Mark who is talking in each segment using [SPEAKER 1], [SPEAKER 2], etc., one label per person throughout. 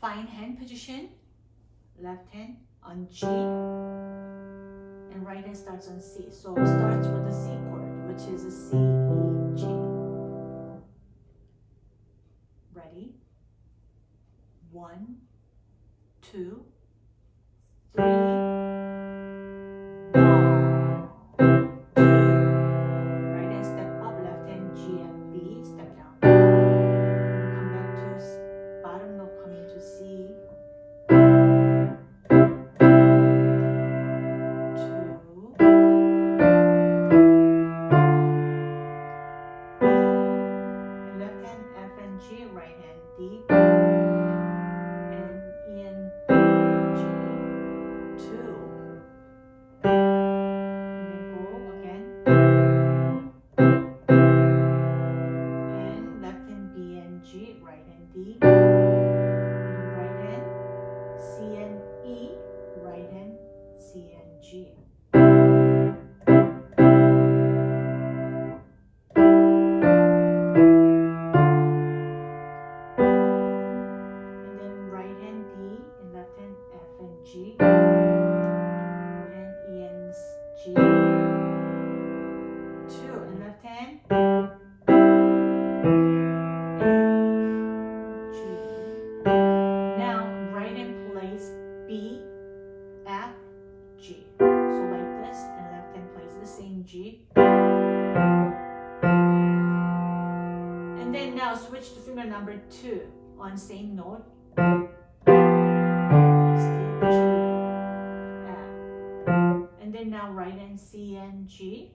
[SPEAKER 1] Fine hand position, left hand on G, and right hand starts on C. So start with the C chord, which is a C E G. right and deep. number two on same note. Uh, and then now right hand C and G.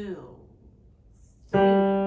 [SPEAKER 1] two, three.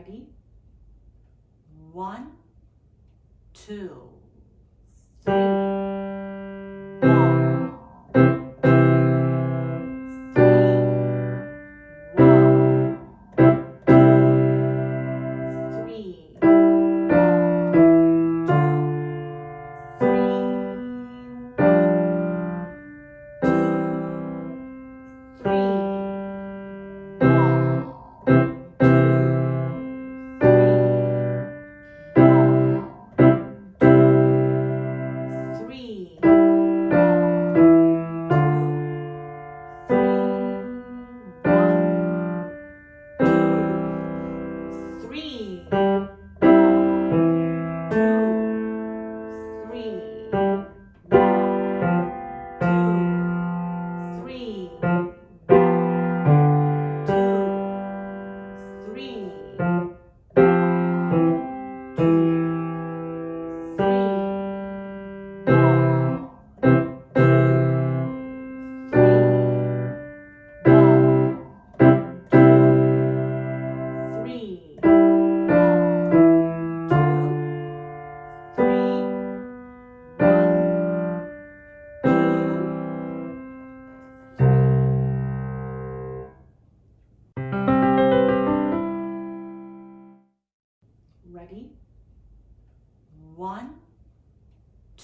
[SPEAKER 1] Ready? One, two.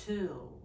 [SPEAKER 1] Two